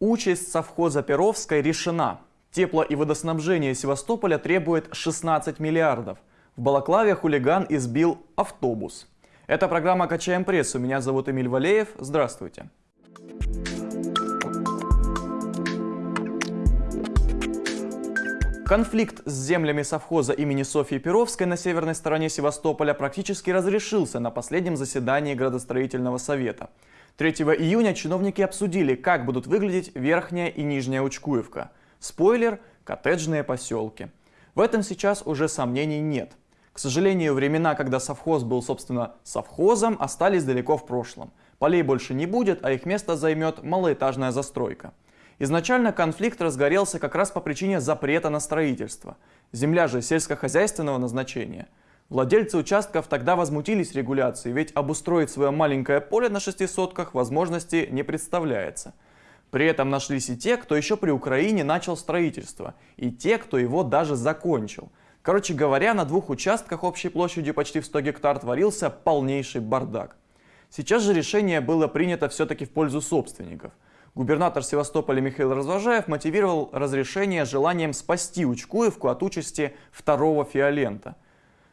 Участь совхоза Перовской решена. Тепло- и водоснабжение Севастополя требует 16 миллиардов. В Балаклаве хулиган избил автобус. Это программа «Качаем прессу». Меня зовут Эмиль Валеев. Здравствуйте. Конфликт с землями совхоза имени Софьи Перовской на северной стороне Севастополя практически разрешился на последнем заседании градостроительного совета. 3 июня чиновники обсудили, как будут выглядеть Верхняя и Нижняя Учкуевка. Спойлер – коттеджные поселки. В этом сейчас уже сомнений нет. К сожалению, времена, когда совхоз был, собственно, совхозом, остались далеко в прошлом. Полей больше не будет, а их место займет малоэтажная застройка. Изначально конфликт разгорелся как раз по причине запрета на строительство. Земля же сельскохозяйственного назначения. Владельцы участков тогда возмутились регуляцией, ведь обустроить свое маленькое поле на шести сотках возможности не представляется. При этом нашлись и те, кто еще при Украине начал строительство, и те, кто его даже закончил. Короче говоря, на двух участках общей площадью почти в 100 гектар творился полнейший бардак. Сейчас же решение было принято все-таки в пользу собственников – Губернатор Севастополя Михаил Развожаев мотивировал разрешение желанием спасти Учкуевку от участи второго фиолента.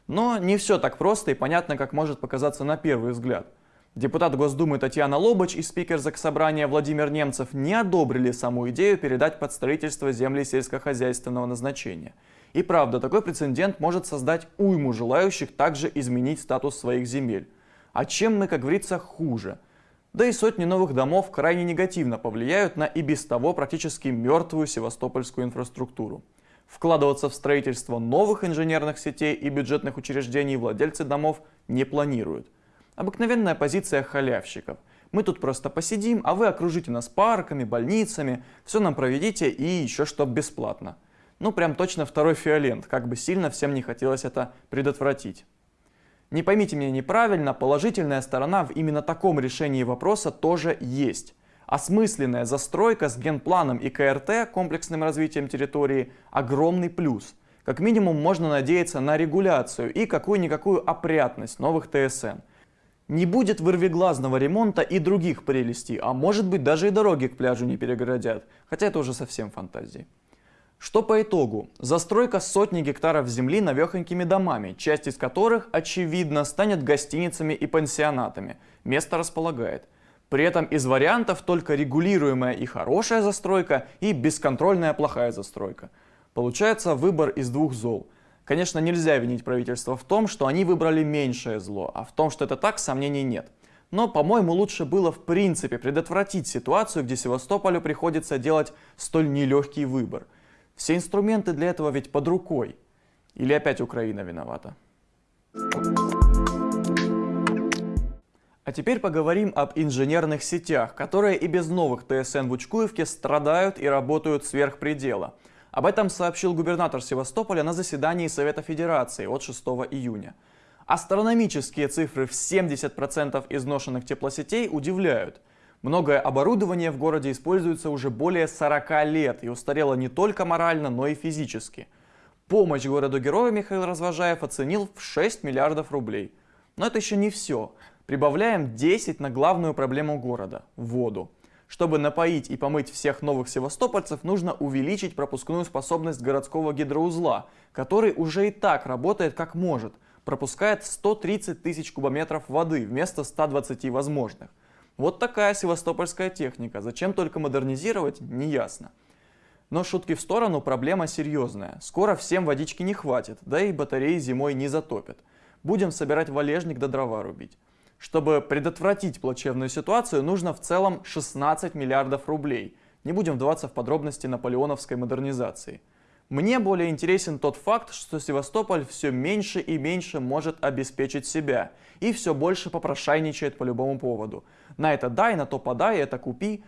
Но не все так просто и понятно, как может показаться на первый взгляд. Депутат Госдумы Татьяна Лобач и спикер Заксобрания Владимир Немцев не одобрили саму идею передать под строительство земли сельскохозяйственного назначения. И правда, такой прецедент может создать уйму желающих также изменить статус своих земель. А чем мы, как говорится, хуже – да и сотни новых домов крайне негативно повлияют на и без того практически мертвую севастопольскую инфраструктуру. Вкладываться в строительство новых инженерных сетей и бюджетных учреждений владельцы домов не планируют. Обыкновенная позиция халявщиков. Мы тут просто посидим, а вы окружите нас парками, больницами, все нам проведите и еще что бесплатно. Ну прям точно второй фиолент, как бы сильно всем не хотелось это предотвратить. Не поймите меня неправильно, положительная сторона в именно таком решении вопроса тоже есть. Осмысленная застройка с генпланом и КРТ, комплексным развитием территории, огромный плюс. Как минимум можно надеяться на регуляцию и какую-никакую опрятность новых ТСН. Не будет вырвиглазного ремонта и других прелестей, а может быть даже и дороги к пляжу не перегородят, хотя это уже совсем фантазии. Что по итогу? Застройка сотни гектаров земли навехонькими домами, часть из которых, очевидно, станет гостиницами и пансионатами. Место располагает. При этом из вариантов только регулируемая и хорошая застройка и бесконтрольная плохая застройка. Получается выбор из двух зол. Конечно, нельзя винить правительство в том, что они выбрали меньшее зло, а в том, что это так, сомнений нет. Но, по-моему, лучше было в принципе предотвратить ситуацию, где Севастополю приходится делать столь нелегкий выбор – все инструменты для этого ведь под рукой. Или опять Украина виновата? А теперь поговорим об инженерных сетях, которые и без новых ТСН в Учкуевке страдают и работают сверх предела. Об этом сообщил губернатор Севастополя на заседании Совета Федерации от 6 июня. Астрономические цифры в 70% изношенных теплосетей удивляют – Многое оборудование в городе используется уже более 40 лет и устарело не только морально, но и физически. Помощь городу-герою Михаил Развожаев оценил в 6 миллиардов рублей. Но это еще не все. Прибавляем 10 на главную проблему города – воду. Чтобы напоить и помыть всех новых севастопольцев, нужно увеличить пропускную способность городского гидроузла, который уже и так работает как может, пропускает 130 тысяч кубометров воды вместо 120 возможных. Вот такая севастопольская техника. Зачем только модернизировать, неясно. Но шутки в сторону, проблема серьезная. Скоро всем водички не хватит, да и батареи зимой не затопят. Будем собирать валежник до дрова рубить. Чтобы предотвратить плачевную ситуацию, нужно в целом 16 миллиардов рублей. Не будем вдаваться в подробности наполеоновской модернизации. Мне более интересен тот факт, что Севастополь все меньше и меньше может обеспечить себя и все больше попрошайничает по любому поводу. На это дай, на то подай, это купи.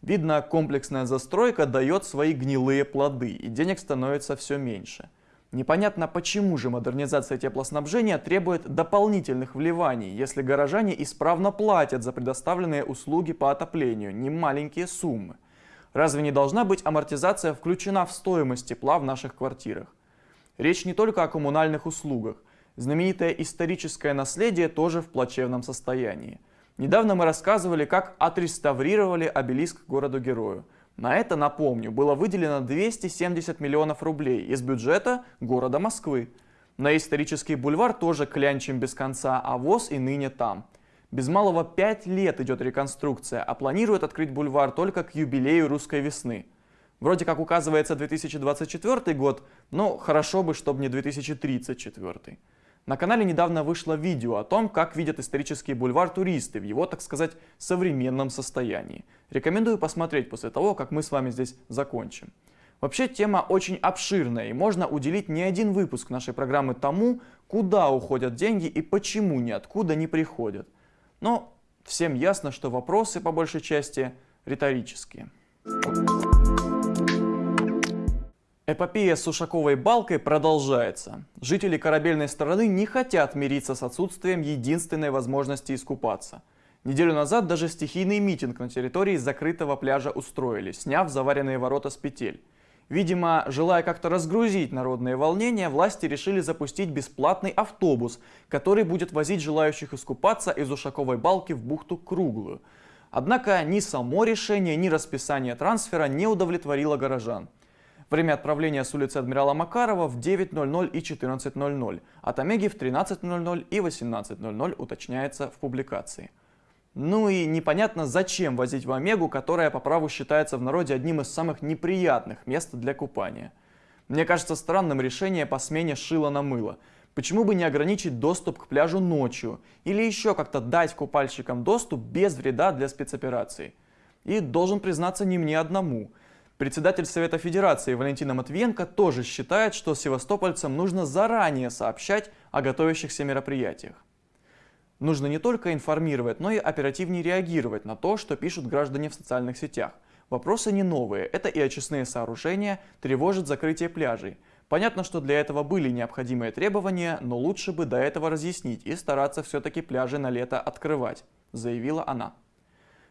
Видно, комплексная застройка дает свои гнилые плоды, и денег становится все меньше. Непонятно, почему же модернизация теплоснабжения требует дополнительных вливаний, если горожане исправно платят за предоставленные услуги по отоплению, не маленькие суммы. Разве не должна быть амортизация включена в стоимость тепла в наших квартирах? Речь не только о коммунальных услугах. Знаменитое историческое наследие тоже в плачевном состоянии. Недавно мы рассказывали, как отреставрировали обелиск городу-герою. На это, напомню, было выделено 270 миллионов рублей из бюджета города Москвы. На исторический бульвар тоже клянчим без конца, а ВОЗ и ныне там. Без малого 5 лет идет реконструкция, а планируют открыть бульвар только к юбилею русской весны. Вроде как указывается 2024 год, но хорошо бы, чтобы не 2034. На канале недавно вышло видео о том, как видят исторический бульвар туристы в его, так сказать, современном состоянии. Рекомендую посмотреть после того, как мы с вами здесь закончим. Вообще тема очень обширная и можно уделить не один выпуск нашей программы тому, куда уходят деньги и почему ниоткуда не приходят. Но всем ясно, что вопросы по большей части риторические. Эпопея с Ушаковой балкой продолжается. Жители корабельной стороны не хотят мириться с отсутствием единственной возможности искупаться. Неделю назад даже стихийный митинг на территории закрытого пляжа устроили, сняв заваренные ворота с петель. Видимо, желая как-то разгрузить народные волнения, власти решили запустить бесплатный автобус, который будет возить желающих искупаться из Ушаковой балки в бухту Круглую. Однако ни само решение, ни расписание трансфера не удовлетворило горожан. Время отправления с улицы Адмирала Макарова в 9.00 и 14.00, от Омеги в 13.00 и 18.00 уточняется в публикации. Ну и непонятно, зачем возить в Омегу, которая по праву считается в народе одним из самых неприятных мест для купания. Мне кажется странным решение по смене шила на мыло. Почему бы не ограничить доступ к пляжу ночью? Или еще как-то дать купальщикам доступ без вреда для спецоперации? И должен признаться не мне одному – Председатель Совета Федерации Валентина Матвиенко тоже считает, что севастопольцам нужно заранее сообщать о готовящихся мероприятиях. Нужно не только информировать, но и оперативнее реагировать на то, что пишут граждане в социальных сетях. Вопросы не новые, это и очистные сооружения, тревожит закрытие пляжей. Понятно, что для этого были необходимые требования, но лучше бы до этого разъяснить и стараться все-таки пляжи на лето открывать, заявила она.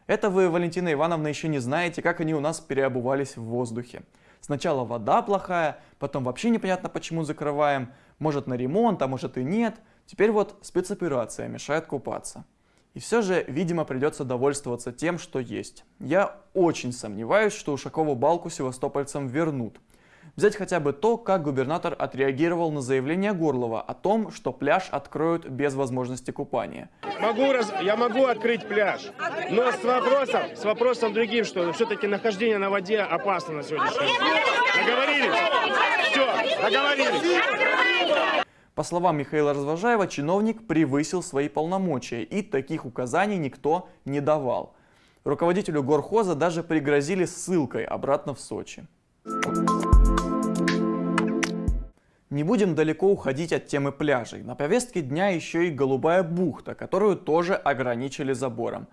Это вы, Валентина Ивановна, еще не знаете, как они у нас переобувались в воздухе. Сначала вода плохая, потом вообще непонятно почему закрываем, может на ремонт, а может и нет. Теперь вот спецоперация мешает купаться. И все же, видимо, придется довольствоваться тем, что есть. Я очень сомневаюсь, что Ушакову балку севастопольцам вернут. Взять хотя бы то, как губернатор отреагировал на заявление Горлова о том, что пляж откроют без возможности купания. Могу раз... Я могу открыть пляж, но с вопросом, с вопросом другим, что все-таки нахождение на воде опасно на сегодняшний день. Договорились? Все, договорились. По словам Михаила Развожаева, чиновник превысил свои полномочия, и таких указаний никто не давал. Руководителю горхоза даже пригрозили ссылкой обратно в Сочи. Не будем далеко уходить от темы пляжей. На повестке дня еще и Голубая бухта, которую тоже ограничили забором.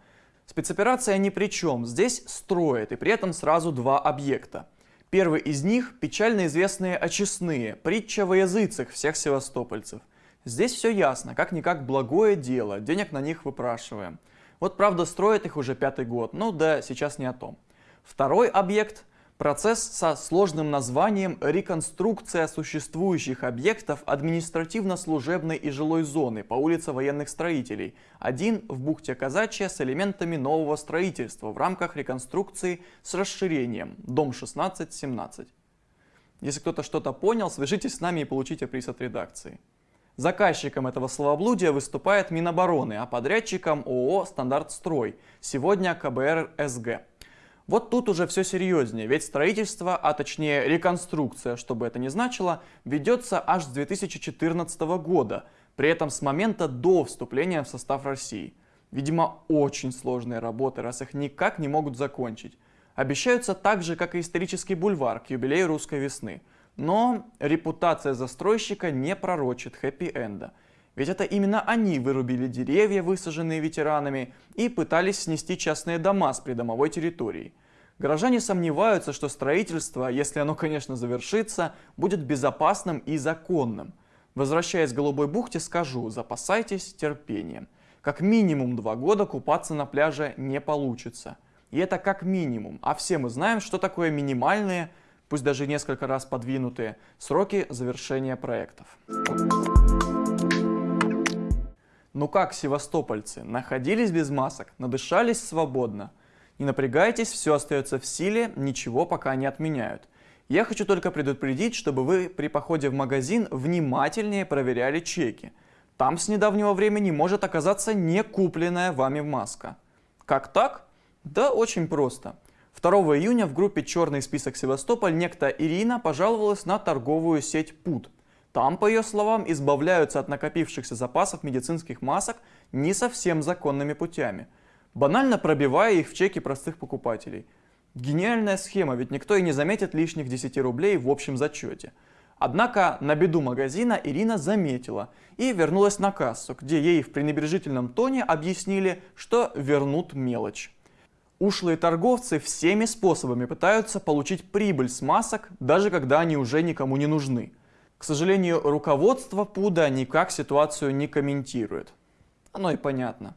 Спецоперация ни при чем. Здесь строят, и при этом сразу два объекта. Первый из них – печально известные очистные, притча во языцах всех севастопольцев. Здесь все ясно, как-никак благое дело, денег на них выпрашиваем. Вот правда строят их уже пятый год, ну да, сейчас не о том. Второй объект – Процесс со сложным названием «Реконструкция существующих объектов административно-служебной и жилой зоны по улице военных строителей, один в бухте Казачья с элементами нового строительства в рамках реконструкции с расширением, дом 16-17». Если кто-то что-то понял, свяжитесь с нами и получите приз от редакции. Заказчиком этого словоблудия выступает Минобороны, а подрядчиком ООО «Стандартстрой», сегодня КБР СГ. Вот тут уже все серьезнее, ведь строительство, а точнее реконструкция, что бы это ни значило, ведется аж с 2014 года, при этом с момента до вступления в состав России. Видимо, очень сложные работы, раз их никак не могут закончить. Обещаются так же, как и исторический бульвар к юбилею русской весны. Но репутация застройщика не пророчит хэппи-энда. Ведь это именно они вырубили деревья, высаженные ветеранами, и пытались снести частные дома с придомовой территории. Горожане сомневаются, что строительство, если оно, конечно, завершится, будет безопасным и законным. Возвращаясь к Голубой бухте, скажу, запасайтесь терпением. Как минимум два года купаться на пляже не получится. И это как минимум. А все мы знаем, что такое минимальные, пусть даже несколько раз подвинутые, сроки завершения проектов. Ну как, севастопольцы, находились без масок, надышались свободно? Не напрягайтесь, все остается в силе, ничего пока не отменяют. Я хочу только предупредить, чтобы вы при походе в магазин внимательнее проверяли чеки. Там с недавнего времени может оказаться не купленная вами маска. Как так? Да очень просто. 2 июня в группе «Черный список Севастополь» некто Ирина пожаловалась на торговую сеть ПУД. Там, по ее словам, избавляются от накопившихся запасов медицинских масок не совсем законными путями – банально пробивая их в чеки простых покупателей. Гениальная схема, ведь никто и не заметит лишних 10 рублей в общем зачете. Однако на беду магазина Ирина заметила и вернулась на кассу, где ей в пренебрежительном тоне объяснили, что вернут мелочь. Ушлые торговцы всеми способами пытаются получить прибыль с масок, даже когда они уже никому не нужны. К сожалению, руководство ПУДа никак ситуацию не комментирует. Оно и понятно.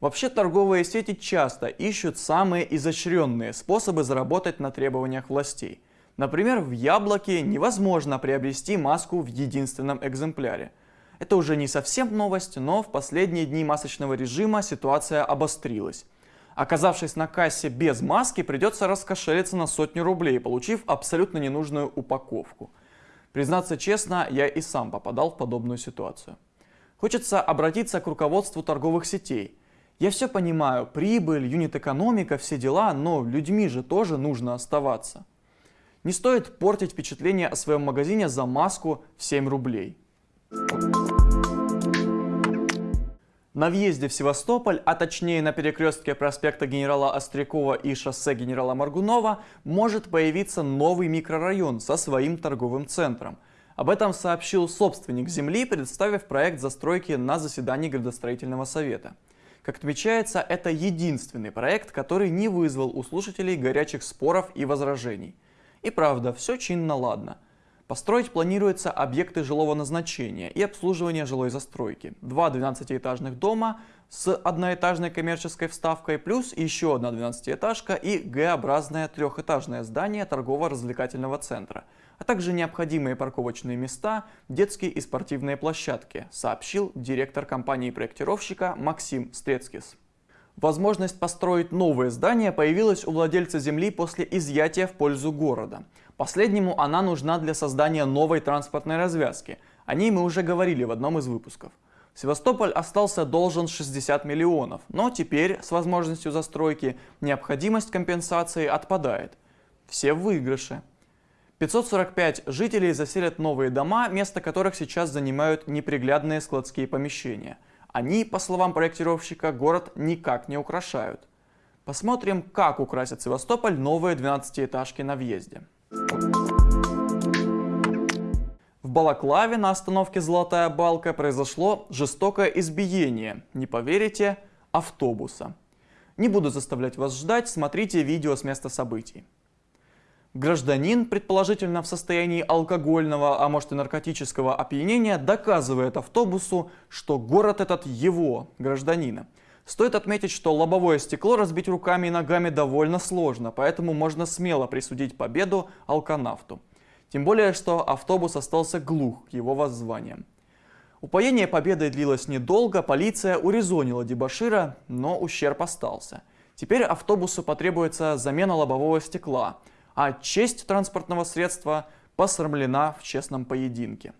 Вообще торговые сети часто ищут самые изощренные способы заработать на требованиях властей. Например, в Яблоке невозможно приобрести маску в единственном экземпляре. Это уже не совсем новость, но в последние дни масочного режима ситуация обострилась. Оказавшись на кассе без маски, придется раскошелиться на сотню рублей, получив абсолютно ненужную упаковку. Признаться честно, я и сам попадал в подобную ситуацию. Хочется обратиться к руководству торговых сетей – я все понимаю, прибыль, юнит-экономика, все дела, но людьми же тоже нужно оставаться. Не стоит портить впечатление о своем магазине за маску в 7 рублей. На въезде в Севастополь, а точнее на перекрестке проспекта генерала Острякова и шоссе генерала Маргунова, может появиться новый микрорайон со своим торговым центром. Об этом сообщил собственник земли, представив проект застройки на заседании градостроительного совета. Как отмечается, это единственный проект, который не вызвал у слушателей горячих споров и возражений. И правда, все чинно ладно. Построить планируется объекты жилого назначения и обслуживания жилой застройки. Два 12-этажных дома с одноэтажной коммерческой вставкой, плюс еще одна 12-этажка и Г-образное трехэтажное здание торгово-развлекательного центра – а также необходимые парковочные места, детские и спортивные площадки, сообщил директор компании-проектировщика Максим Стрецкис. Возможность построить новое здание появилась у владельца земли после изъятия в пользу города. Последнему она нужна для создания новой транспортной развязки. О ней мы уже говорили в одном из выпусков. Севастополь остался должен 60 миллионов, но теперь с возможностью застройки необходимость компенсации отпадает. Все в выигрыше. 545 жителей заселят новые дома, место которых сейчас занимают неприглядные складские помещения. Они, по словам проектировщика, город никак не украшают. Посмотрим, как украсят Севастополь новые 12-этажки на въезде. В Балаклаве на остановке «Золотая балка» произошло жестокое избиение, не поверите, автобуса. Не буду заставлять вас ждать, смотрите видео с места событий. Гражданин, предположительно в состоянии алкогольного, а может и наркотического опьянения, доказывает автобусу, что город этот его, гражданина. Стоит отметить, что лобовое стекло разбить руками и ногами довольно сложно, поэтому можно смело присудить победу алканавту. Тем более, что автобус остался глух к его воззваниям. Упоение победой длилось недолго, полиция урезонила дебашира, но ущерб остался. Теперь автобусу потребуется замена лобового стекла – а честь транспортного средства посрамлена в честном поединке.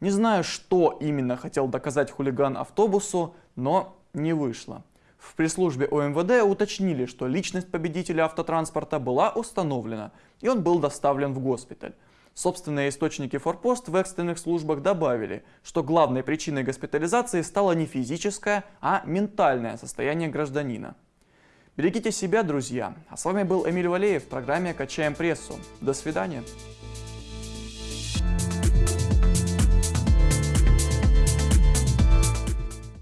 Не знаю, что именно хотел доказать хулиган автобусу, но не вышло. В пресс-службе ОМВД уточнили, что личность победителя автотранспорта была установлена, и он был доставлен в госпиталь. Собственные источники Форпост в экстренных службах добавили, что главной причиной госпитализации стало не физическое, а ментальное состояние гражданина. Берегите себя, друзья. А с вами был Эмиль Валеев в программе «Качаем прессу». До свидания.